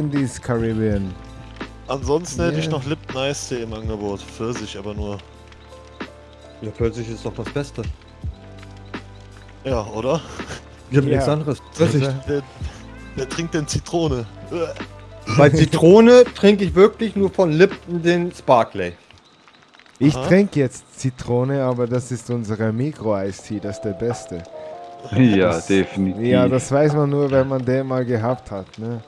Indies Caribbean. Ansonsten hätte ich noch noch Lipton Tea im Angebot. Pfirsich aber nur. Ja, Pfirsich ist doch das Beste. Ja, oder? Ich hab Ja. nichts anderes. Pfirsich. Wer, Der, der trinkt denn Zitrone. Bei Zitrone trinke ich wirklich nur von Lipton den Sparkley. Ich Aha. trinke jetzt Zitrone, aber das ist unsere Mikro-Eistee, das ist der beste. Ja, Das- definitiv. Ja, das weiß man nur, wenn man den mal gehabt hat. Ne?